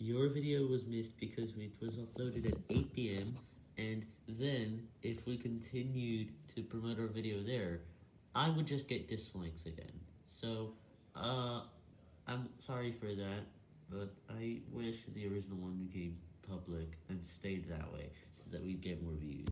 your video was missed because it was uploaded at 8 p.m., and then, if we continued to promote our video there, I would just get dislikes again. So, uh, I'm sorry for that, but I wish the original one became public and stayed that way, so that we'd get more views.